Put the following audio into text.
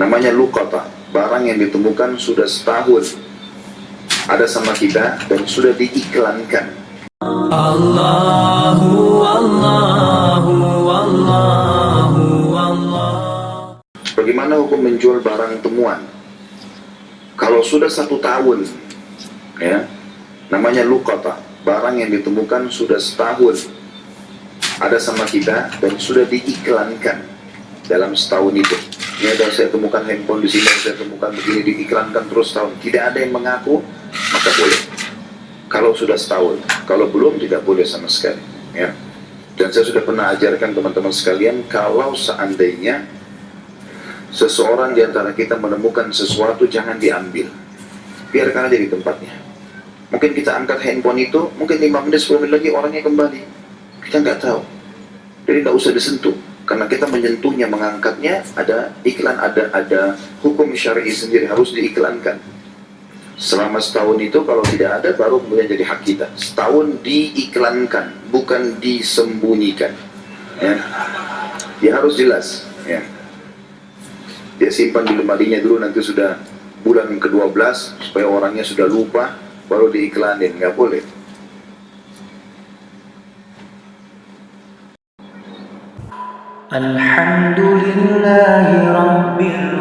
namanya lukata barang yang ditemukan sudah setahun ada sama kita dan sudah diiklankan Allahu Allahu Allahu Allah Bagaimana hukum menjual barang temuan? Kalau sudah satu tahun, ya, namanya lukata, barang yang ditemukan sudah setahun, ada sama kita dan sudah diiklankan dalam setahun itu. Ini ada saya temukan handphone di sini, saya temukan begini diiklankan terus tahun. Tidak ada yang mengaku, maka boleh. Kalau sudah setahun, kalau belum tidak boleh sama sekali. Ya. Dan saya sudah pernah ajarkan teman-teman sekalian, kalau seandainya seseorang di antara kita menemukan sesuatu jangan diambil biarkan aja di tempatnya mungkin kita angkat handphone itu mungkin 5 menit 10 menit lagi orangnya kembali kita nggak tahu jadi nggak usah disentuh karena kita menyentuhnya mengangkatnya ada iklan ada ada hukum syar'i sendiri harus diiklankan. Selama setahun itu kalau tidak ada baru kemudian jadi hak kita. Setahun diiklankan bukan disembunyikan. Ya, ya harus jelas. Ya. Dia simpan di lemarinya dulu nanti sudah bulan ke-12 supaya orangnya sudah lupa baru diiklanin. Nggak boleh الحمد لله رب العالمين